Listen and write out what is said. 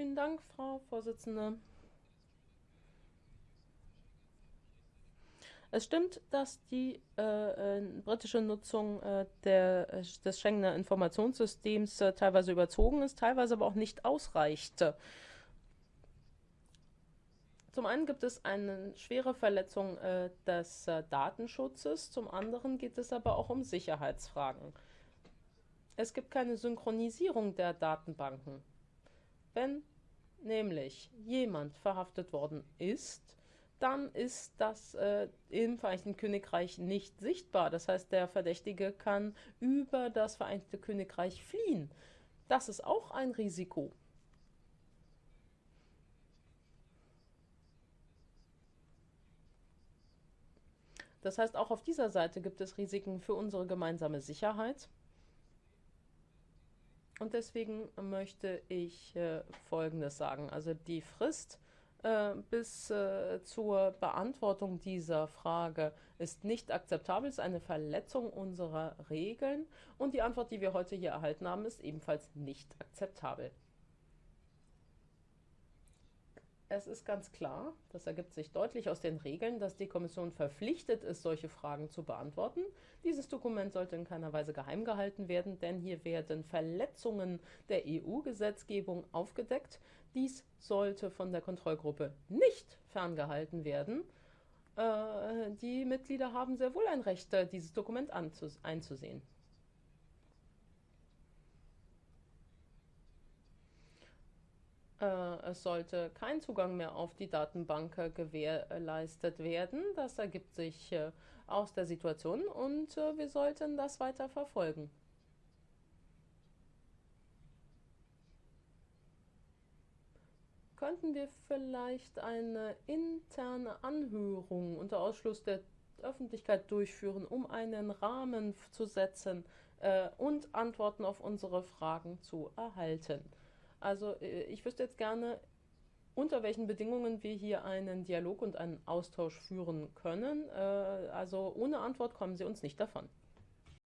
Vielen Dank, Frau Vorsitzende. Es stimmt, dass die äh, äh, britische Nutzung äh, der, äh, des Schengener Informationssystems äh, teilweise überzogen ist, teilweise aber auch nicht ausreichte. Zum einen gibt es eine schwere Verletzung äh, des Datenschutzes, zum anderen geht es aber auch um Sicherheitsfragen. Es gibt keine Synchronisierung der Datenbanken. Wenn nämlich jemand verhaftet worden ist, dann ist das äh, im Vereinigten Königreich nicht sichtbar. Das heißt, der Verdächtige kann über das Vereinigte Königreich fliehen. Das ist auch ein Risiko. Das heißt, auch auf dieser Seite gibt es Risiken für unsere gemeinsame Sicherheit. Und deswegen möchte ich äh, Folgendes sagen. Also die Frist äh, bis äh, zur Beantwortung dieser Frage ist nicht akzeptabel, ist eine Verletzung unserer Regeln und die Antwort, die wir heute hier erhalten haben, ist ebenfalls nicht akzeptabel. Es ist ganz klar, das ergibt sich deutlich aus den Regeln, dass die Kommission verpflichtet ist, solche Fragen zu beantworten. Dieses Dokument sollte in keiner Weise geheim gehalten werden, denn hier werden Verletzungen der EU-Gesetzgebung aufgedeckt. Dies sollte von der Kontrollgruppe nicht ferngehalten werden. Äh, die Mitglieder haben sehr wohl ein Recht, dieses Dokument einzusehen. Es sollte kein Zugang mehr auf die Datenbank gewährleistet werden. Das ergibt sich äh, aus der Situation und äh, wir sollten das weiter verfolgen. Könnten wir vielleicht eine interne Anhörung unter Ausschluss der Öffentlichkeit durchführen, um einen Rahmen zu setzen äh, und Antworten auf unsere Fragen zu erhalten? Also äh, ich wüsste jetzt gerne, unter welchen Bedingungen wir hier einen Dialog und einen Austausch führen können. Äh, also ohne Antwort kommen Sie uns nicht davon.